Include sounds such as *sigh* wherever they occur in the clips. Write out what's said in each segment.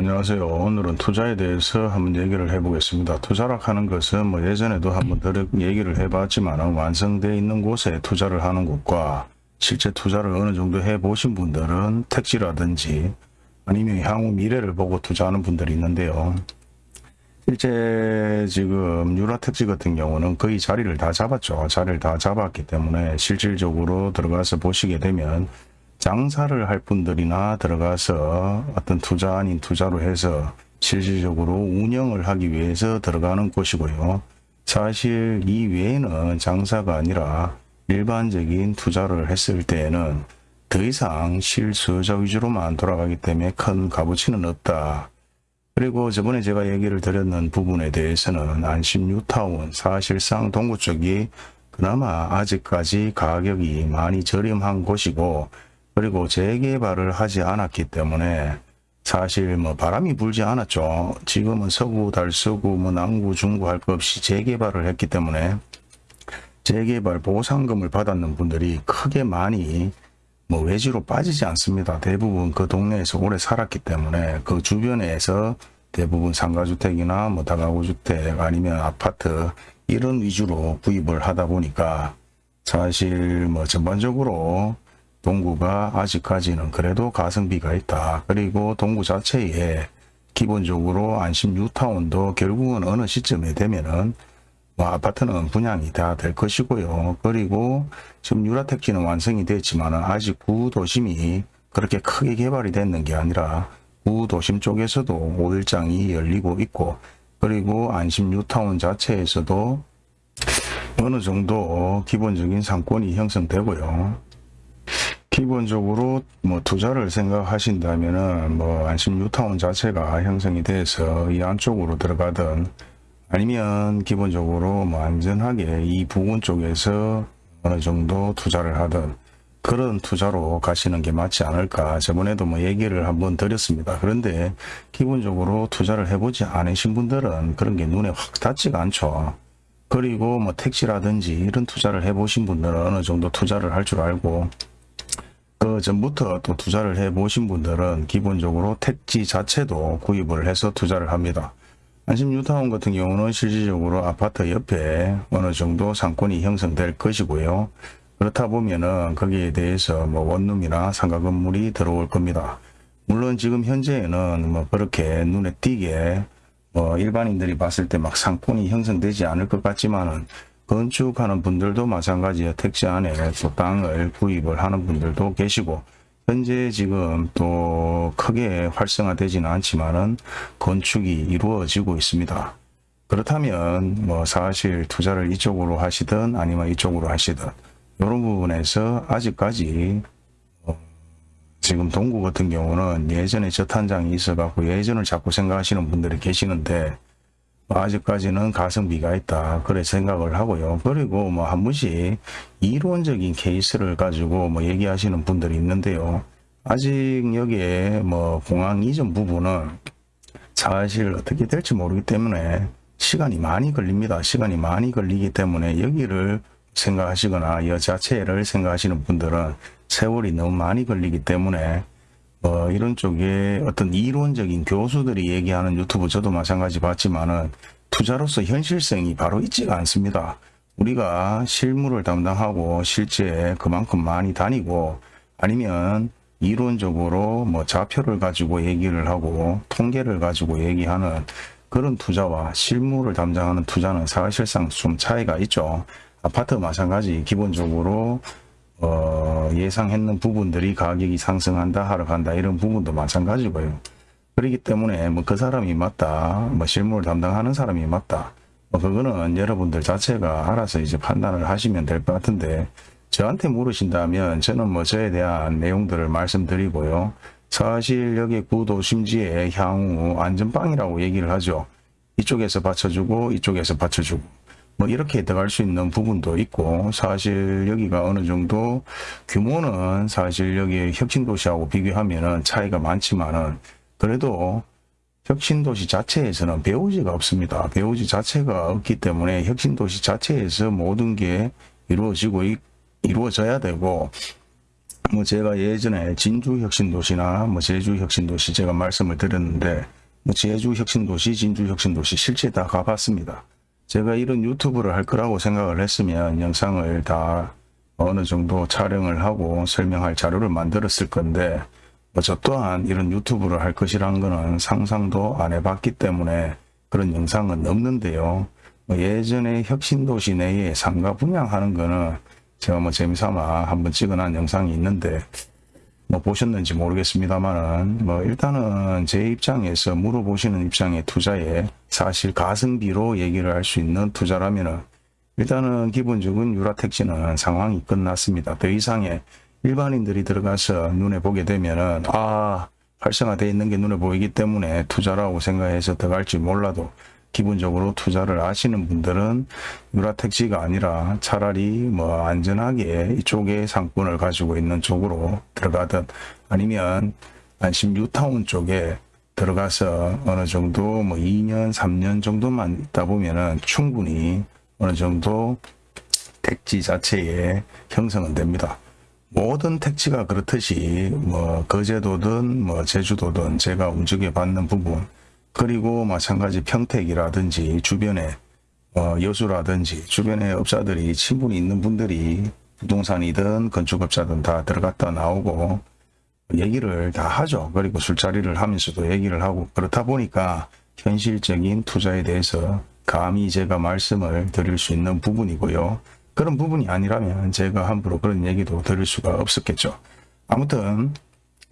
안녕하세요. 오늘은 투자에 대해서 한번 얘기를 해보겠습니다. 투자라 하는 것은 뭐 예전에도 한번 들 얘기를 해봤지만 완성되어 있는 곳에 투자를 하는 곳과 실제 투자를 어느 정도 해보신 분들은 택지라든지 아니면 향후 미래를 보고 투자하는 분들이 있는데요. 실제 지금 유라택지 같은 경우는 거의 자리를 다 잡았죠. 자리를 다 잡았기 때문에 실질적으로 들어가서 보시게 되면 장사를 할 분들이나 들어가서 어떤 투자 아닌 투자로 해서 실질적으로 운영을 하기 위해서 들어가는 곳이고요. 사실 이 외에는 장사가 아니라 일반적인 투자를 했을 때에는 더 이상 실수요자 위주로만 돌아가기 때문에 큰 값어치는 없다. 그리고 저번에 제가 얘기를 드렸는 부분에 대해서는 안심 뉴타운 사실상 동구 쪽이 그나마 아직까지 가격이 많이 저렴한 곳이고 그리고 재개발을 하지 않았기 때문에 사실 뭐 바람이 불지 않았죠. 지금은 서구, 달서구, 뭐 남구, 중구 할 것 없이 재개발을 했기 때문에 재개발 보상금을 받았는 분들이 크게 많이 뭐 외지로 빠지지 않습니다. 대부분 그 동네에서 오래 살았기 때문에 그 주변에서 대부분 상가주택이나 뭐 다가구주택 아니면 아파트 이런 위주로 구입을 하다 보니까 사실 뭐 전반적으로 동구가 아직까지는 그래도 가성비가 있다. 그리고 동구 자체에 기본적으로 안심 뉴타운도 결국은 어느 시점에 되면은 뭐 아파트는 분양이 다 될 것이고요. 그리고 지금 유라택지는 완성이 됐지만 아직 구도심이 그렇게 크게 개발이 됐는 게 아니라 구도심 쪽에서도 5일장이 열리고 있고 그리고 안심 뉴타운 자체에서도 어느 정도 기본적인 상권이 형성되고요. 기본적으로 뭐 투자를 생각하신다면은 뭐 안심 뉴타운 자체가 형성이 돼서 이 안쪽으로 들어가든 아니면 기본적으로 뭐 안전하게 이 부근 쪽에서 어느 정도 투자를 하든 그런 투자로 가시는 게 맞지 않을까. 저번에도 뭐 얘기를 한번 드렸습니다. 그런데 기본적으로 투자를 해보지 않으신 분들은 그런 게 눈에 확 닿지가 않죠. 그리고 뭐 택시라든지 이런 투자를 해보신 분들은 어느 정도 투자를 할 줄 알고 그 전부터 또 투자를 해 보신 분들은 기본적으로 택지 자체도 구입을 해서 투자를 합니다. 안심 뉴타운 같은 경우는 실질적으로 아파트 옆에 어느 정도 상권이 형성될 것이고요. 그렇다 보면은 거기에 대해서 뭐 원룸이나 상가 건물이 들어올 겁니다. 물론 지금 현재는 뭐 그렇게 눈에 띄게 뭐 일반인들이 봤을 때 막 상권이 형성되지 않을 것 같지만은 건축하는 분들도 마찬가지예요. 택지 안에 또 땅을 구입을 하는 분들도 계시고 현재 지금 또 크게 활성화되지는 않지만은 건축이 이루어지고 있습니다. 그렇다면 뭐 사실 투자를 이쪽으로 하시든 아니면 이쪽으로 하시든 이런 부분에서 아직까지 어 지금 동구 같은 경우는 예전에 저탄장이 있어 갖고 예전을 자꾸 생각하시는 분들이 계시는데 아직까지는 가성비가 있다. 그래 생각을 하고요. 그리고 뭐 한 번씩 이론적인 케이스를 가지고 뭐 얘기하시는 분들이 있는데요. 아직 여기에 뭐 공항 이전 부분은 사실 어떻게 될지 모르기 때문에 시간이 많이 걸립니다. 시간이 많이 걸리기 때문에 여기를 생각하시거나 이 자체를 생각하시는 분들은 세월이 너무 많이 걸리기 때문에 뭐 이런 쪽에 어떤 이론적인 교수들이 얘기하는 유튜브 저도 마찬가지 봤지만은 투자로서 현실성이 바로 있지가 않습니다. 우리가 실무를 담당하고 실제 그만큼 많이 다니고 아니면 이론적으로 뭐 좌표를 가지고 얘기를 하고 통계를 가지고 얘기하는 그런 투자와 실무를 담당하는 투자는 사실상 좀 차이가 있죠. 아파트 마찬가지 기본적으로 어, 예상했는 부분들이 가격이 상승한다 하락한다 이런 부분도 마찬가지고요. 그렇기 때문에 뭐 그 사람이 맞다 뭐 실무를 담당하는 사람이 맞다 뭐 그거는 여러분들 자체가 알아서 이제 판단을 하시면 될 것 같은데 저한테 물으신다면 저는 뭐 저에 대한 내용들을 말씀드리고요. 사실 여기 구도 심지의 향후 안전빵이라고 얘기를 하죠. 이쪽에서 받쳐주고 이쪽에서 받쳐주고 뭐 이렇게 들어갈 수 있는 부분도 있고 사실 여기가 어느 정도 규모는 사실 여기 혁신도시하고 비교하면은 차이가 많지만은 그래도 혁신도시 자체에서는 배우지가 없습니다. 배우지 자체가 없기 때문에 혁신도시 자체에서 모든 게 이루어지고 이루어져야 되고 뭐 제가 예전에 진주혁신도시나 뭐 제주혁신도시 제가 말씀을 드렸는데 뭐 제주혁신도시, 진주혁신도시 실제 다 가봤습니다. 제가 이런 유튜브를 할 거라고 생각을 했으면 영상을 다 어느 정도 촬영을 하고 설명할 자료를 만들었을 건데 뭐저 또한 이런 유튜브를 할 것이란 거는 상상도 안 해봤기 때문에 그런 영상은 없는데요. 뭐 예전에 혁신도시 내에 상가 분양하는 거는 제가 뭐 재미삼아 한번 찍어놓은 영상이 있는데 뭐 보셨는지 모르겠습니다만은 뭐 일단은 제 입장에서 물어보시는 입장의 투자에 사실 가성비로 얘기를 할 수 있는 투자라면은 일단은 기본적인 유라택지는 상황이 끝났습니다. 더 이상의 일반인들이 들어가서 눈에 보게 되면은 아 활성화되어 있는 게 눈에 보이기 때문에 투자라고 생각해서 들어갈지 몰라도 기본적으로 투자를 아시는 분들은 유라택지가 아니라 차라리 뭐 안전하게 이쪽에 상권을 가지고 있는 쪽으로 들어가든 아니면 안심 뉴타운 쪽에 들어가서 어느 정도 뭐 2년 3년 정도만 있다 보면은 충분히 어느 정도 택지 자체에 형성은 됩니다. 모든 택지가 그렇듯이 뭐 거제도든 뭐 제주도든 제가 움직여 봤는 부분 그리고 마찬가지 평택이라든지 주변에 어, 여수라든지 주변에 업자들이 친분이 있는 분들이 부동산이든 건축업자든 다 들어갔다 나오고 얘기를 다 하죠. 그리고 술자리를 하면서도 얘기를 하고 그렇다 보니까 현실적인 투자에 대해서 감히 제가 말씀을 드릴 수 있는 부분이고요. 그런 부분이 아니라면 제가 함부로 그런 얘기도 드릴 수가 없었겠죠. 아무튼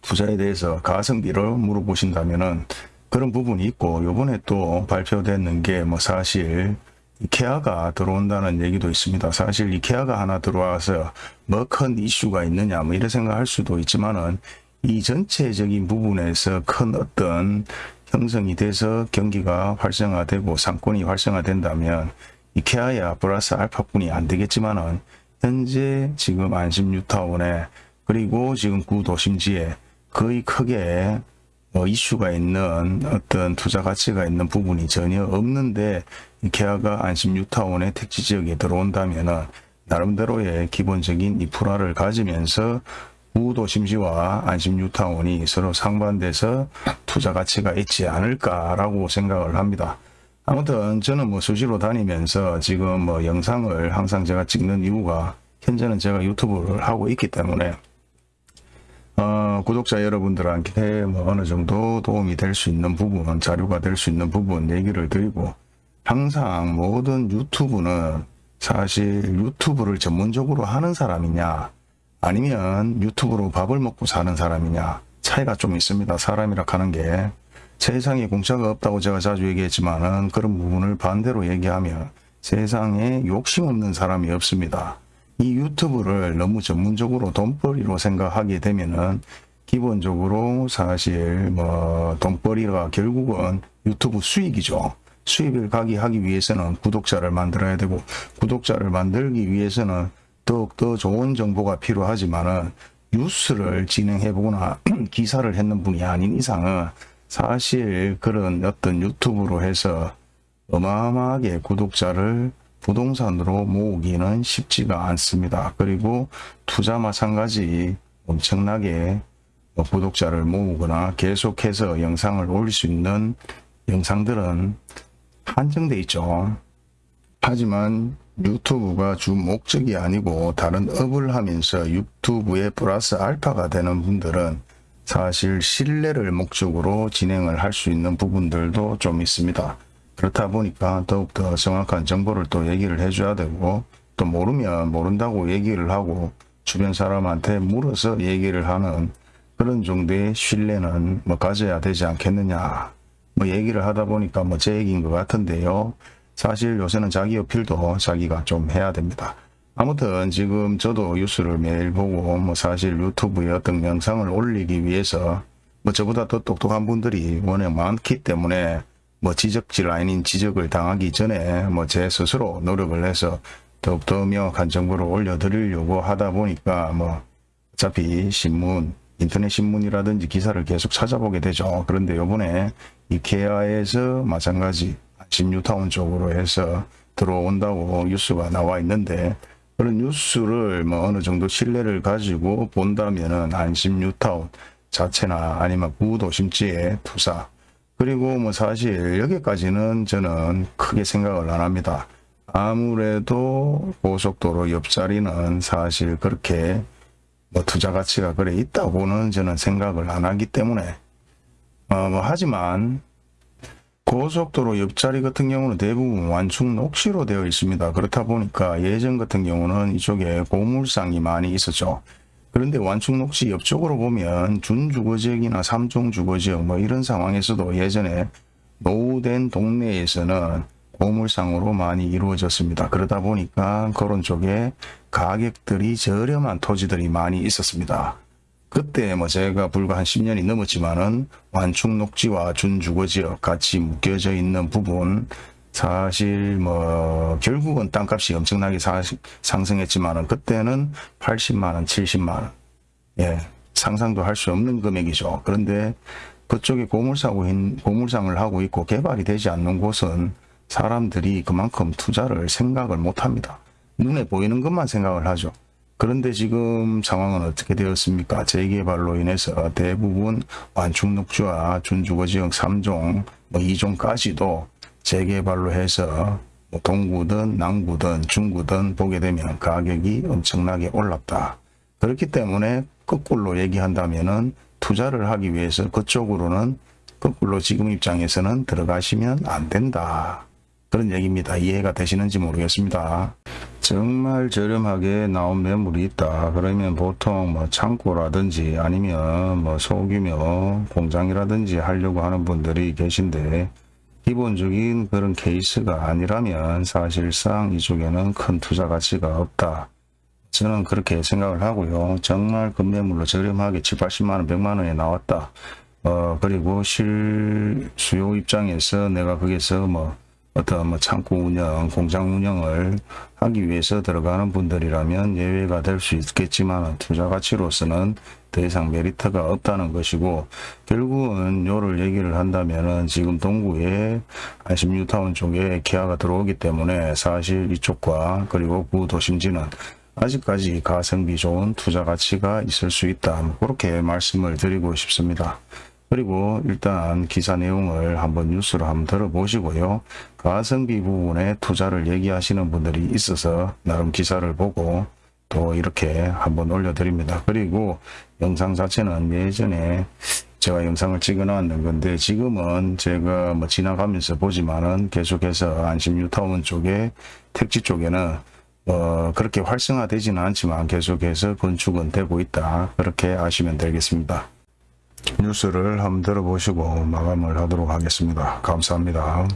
투자에 대해서 가성비를 물어보신다면 은 그런 부분이 있고 요번에 또 발표되는 게 뭐 사실 이케아가 들어온다는 얘기도 있습니다. 사실 이케아가 하나 들어와서 뭐 큰 이슈가 있느냐 뭐 이런 생각할 수도 있지만은 이 전체적인 부분에서 큰 어떤 형성이 돼서 경기가 활성화되고 상권이 활성화된다면 이케아야 플러스 알파뿐이 안 되겠지만은 현재 지금 안심 뉴타운에 그리고 지금 구도심지에 거의 크게 뭐 이슈가 있는 어떤 투자 가치가 있는 부분이 전혀 없는데 이케아가 안심 뉴타운의 택지 지역에 들어온다면은 나름대로의 기본적인 인프라를 가지면서 구도심지와 안심 뉴타운이 서로 상반돼서 투자 가치가 있지 않을까라고 생각을 합니다. 아무튼 저는 뭐 수시로 다니면서 지금 뭐 영상을 항상 제가 찍는 이유가 현재는 제가 유튜브를 하고 있기 때문에 어, 구독자 여러분들한테 뭐 어느 정도 도움이 될 수 있는 부분, 자료가 될 수 있는 부분 얘기를 드리고 항상 모든 유튜브는 사실 유튜브를 전문적으로 하는 사람이냐 아니면 유튜브로 밥을 먹고 사는 사람이냐 차이가 좀 있습니다. 사람이라 하는 게 세상에 공짜가 없다고 제가 자주 얘기했지만 은 그런 부분을 반대로 얘기하면 세상에 욕심 없는 사람이 없습니다. 이 유튜브를 너무 전문적으로 돈벌이로 생각하게 되면은 기본적으로 사실 뭐 돈벌이가 결국은 유튜브 수익이죠. 수익을 가게 하기 위해서는 구독자를 만들어야 되고 구독자를 만들기 위해서는 더욱더 좋은 정보가 필요하지만은 뉴스를 진행해 보거나 *clears throat* 기사를 했는 분이 아닌 이상은 사실 그런 어떤 유튜브로 해서 어마어마하게 구독자를 부동산으로 모으기는 쉽지가 않습니다. 그리고 투자 마찬가지 엄청나게 뭐 구독자를 모으거나 계속해서 영상을 올릴 수 있는 영상들은 한정돼 있죠. 하지만 유튜브가 주 목적이 아니고 다른 업을 하면서 유튜브에 플러스 알파가 되는 분들은 사실 신뢰를 목적으로 진행을 할 수 있는 부분들도 좀 있습니다. 그렇다 보니까 더욱더 정확한 정보를 또 얘기를 해줘야 되고 또 모르면 모른다고 얘기를 하고 주변 사람한테 물어서 얘기를 하는 그런 정도의 신뢰는 뭐 가져야 되지 않겠느냐 뭐 얘기를 하다 보니까 뭐 제 얘기인 것 같은데요. 사실 요새는 자기 어필도 자기가 좀 해야 됩니다. 아무튼 지금 저도 뉴스를 매일 보고 뭐 사실 유튜브에 어떤 영상을 올리기 위해서 뭐 저보다 더 똑똑한 분들이 워낙 많기 때문에 뭐 지적질 아닌 지적을 당하기 전에 뭐 제 스스로 노력을 해서 더욱더 명확한 정보를 올려드리려고 하다 보니까 뭐 어차피 신문 인터넷 신문이라든지 기사를 계속 찾아보게 되죠. 그런데 요번에 이케아에서 마찬가지 신뉴타운 쪽으로 해서 들어온다고 뉴스가 나와 있는데 그런 뉴스를 뭐 어느 정도 신뢰를 가지고 본다면은 안심 뉴타운 자체나 아니면 구도심지의 투자 그리고 뭐 사실 여기까지는 저는 크게 생각을 안 합니다. 아무래도 고속도로 옆자리는 사실 그렇게 뭐 투자 가치가 그래 있다고는 저는 생각을 안 하기 때문에 어, 뭐 하지만 고속도로 옆자리 같은 경우는 대부분 완충 녹시로 되어 있습니다. 그렇다 보니까 예전 같은 경우는 이쪽에 고물상이 많이 있었죠. 그런데 완충 녹시 옆쪽으로 보면 준주거지역이나 삼종주거지역 뭐 이런 상황에서도 예전에 노후된 동네에서는 고물상으로 많이 이루어졌습니다. 그러다 보니까 그런 쪽에 가격들이 저렴한 토지들이 많이 있었습니다. 그때 뭐 제가 불과 한 10년이 넘었지만은 완충 녹지와 준주거지역 같이 묶여져 있는 부분 사실 뭐 결국은 땅값이 엄청나게 사- 상승했지만은 그때는 80만 원, 70만 원. 예. 상상도 할 수 없는 금액이죠. 그런데 그쪽에 고물상하고 있- 고물상을 하고 있고 개발이 되지 않는 곳은 사람들이 그만큼 투자를 생각을 못 합니다. 눈에 보이는 것만 생각을 하죠. 그런데 지금 상황은 어떻게 되었습니까? 재개발로 인해서 대부분 완충녹지와 준주거지역 3종, 뭐 2종까지도 재개발로 해서 뭐 동구든 남구든 중구든 보게 되면 가격이 엄청나게 올랐다. 그렇기 때문에 거꾸로 얘기한다면 은 투자를 하기 위해서 그쪽으로는 거꾸로 지금 입장에서는 들어가시면 안 된다. 그런 얘기입니다. 이해가 되시는지 모르겠습니다. 정말 저렴하게 나온 매물이 있다. 그러면 보통 뭐 창고라든지 아니면 뭐 소규모 공장이라든지 하려고 하는 분들이 계신데 기본적인 그런 케이스가 아니라면 사실상 이쪽에는 큰 투자 가치가 없다. 저는 그렇게 생각을 하고요. 정말 급매물로 저렴하게 7, 80만원, 100만원에 나왔다. 어, 그리고 실 수요 입장에서 내가 거기서 뭐 어떤 뭐 창고 운영, 공장 운영을 하기 위해서 들어가는 분들이라면 예외가 될 수 있겠지만 투자 가치로서는 더 이상 메리트가 없다는 것이고 결국은 요를 얘기를 한다면은 지금 동구에 안심 뉴타운 쪽에 기아가 들어오기 때문에 사실 이쪽과 그리고 구도심지는 아직까지 가성비 좋은 투자 가치가 있을 수 있다. 뭐 그렇게 말씀을 드리고 싶습니다. 그리고 일단 기사 내용을 한번 뉴스로 한번 들어보시고요. 가성비 부분에 투자를 얘기하시는 분들이 있어서 나름 기사를 보고 또 이렇게 한번 올려드립니다. 그리고 영상 자체는 예전에 제가 영상을 찍어 놨는 건데 지금은 제가 뭐 지나가면서 보지만은 계속해서 안심 뉴타운 쪽에 택지 쪽에는 어 그렇게 활성화되지는 않지만 계속해서 건축은 되고 있다. 그렇게 아시면 되겠습니다. 뉴스를 한번 들어보시고 마감을 하도록 하겠습니다. 감사합니다.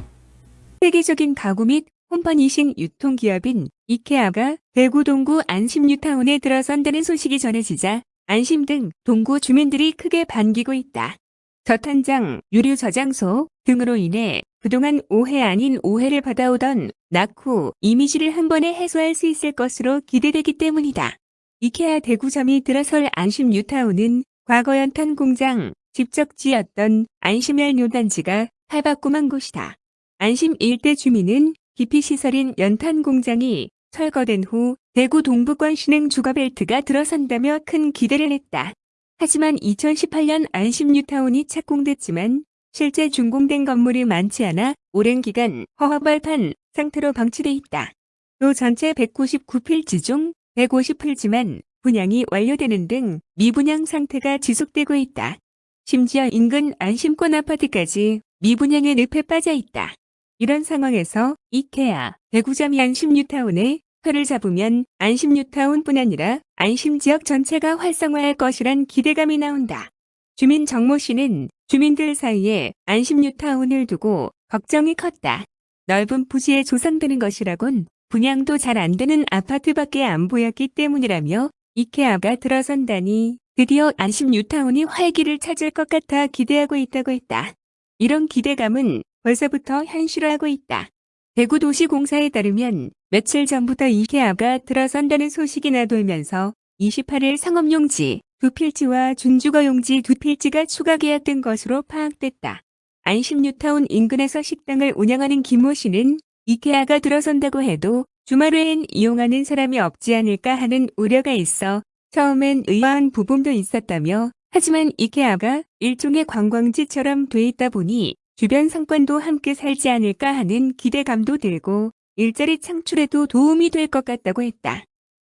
세계적인 가구 및 홈퍼니싱 유통기업인 이케아가 대구 동구 안심 뉴타운에 들어선다는 소식이 전해지자 안심 등 동구 주민들이 크게 반기고 있다. 저탄장, 유류 저장소 등으로 인해 그동안 오해 아닌 오해를 받아오던 낙후 이미지를 한 번에 해소할 수 있을 것으로 기대되기 때문이다. 이케아 대구점이 들어설 안심 뉴타운은 과거 연탄 공장, 집적지였던 안심열 요단지가 탈바꿈한 곳이다. 안심 일대 주민은 기피시설인 연탄 공장이 철거된 후 대구 동부권 신흥 주거벨트가 들어선다며 큰 기대를 했다. 하지만 2018년 안심 뉴타운이 착공됐지만 실제 준공된 건물이 많지 않아 오랜 기간 허허벌판 상태로 방치돼 있다. 또 전체 199필지 중 150필지만 분양이 완료되는 등 미분양 상태가 지속되고 있다. 심지어 인근 안심권 아파트까지 미분양의 늪에 빠져 있다. 이런 상황에서 이케아, 대구점이 안심뉴타운에 표를 잡으면 안심뉴타운뿐 아니라 안심지역 전체가 활성화할 것이란 기대감이 나온다. 주민 정모 씨는 주민들 사이에 안심뉴타운을 두고 걱정이 컸다. 넓은 부지에 조성되는 것이라곤 분양도 잘 안 되는 아파트밖에 안 보였기 때문이라며 이케아가 들어선다니 드디어 안심 뉴타운이 활기를 찾을 것 같아 기대하고 있다고 했다. 이런 기대감은 벌써부터 현실화하고 있다. 대구도시공사에 따르면 며칠 전부터 이케아가 들어선다는 소식이 나돌면서 28일 상업용지 두 필지와 준주거용지 두 필지가 추가 계약된 것으로 파악됐다. 안심 뉴타운 인근에서 식당을 운영하는 김모 씨는 이케아가 들어선다고 해도 주말 외엔 이용하는 사람이 없지 않을까 하는 우려가 있어 처음엔 의아한 부분도 있었다며 하지만 이케아가 일종의 관광지처럼 돼 있다 보니 주변 상권도 함께 살지 않을까 하는 기대감도 들고 일자리 창출에도 도움이 될 것 같다고 했다.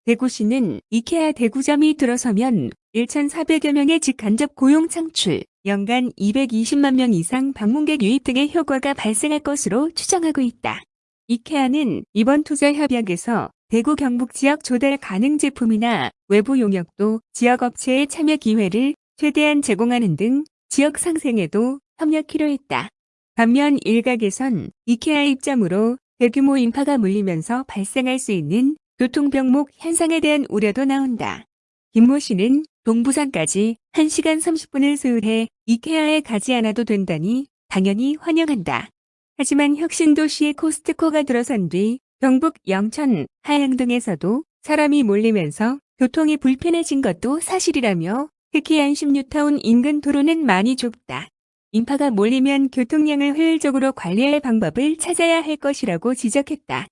대구시는 이케아 대구점이 들어서면 1,400여 명의 직간접 고용 창출, 연간 220만 명 이상 방문객 유입 등의 효과가 발생할 것으로 추정하고 있다. 이케아는 이번 투자 협약에서 대구 경북 지역 조달 가능 제품이나 외부 용역도 지역 업체의 참여 기회를 최대한 제공하는 등 지역 상생에도 협력키로 했다. 반면 일각에선 이케아 입장으로 대규모 인파가 몰리면서 발생할 수 있는 교통병목 현상에 대한 우려도 나온다. 김모 씨는 동부산까지 1시간 30분을 소요해 이케아에 가지 않아도 된다니 당연히 환영한다. 하지만 혁신도시의 코스트코가 들어선 뒤 경북 영천, 하양 등에서도 사람이 몰리면서 교통이 불편해진 것도 사실이라며 특히 안심 뉴타운 인근 도로는 많이 좁다. 인파가 몰리면 교통량을 효율적으로 관리할 방법을 찾아야 할 것이라고 지적했다.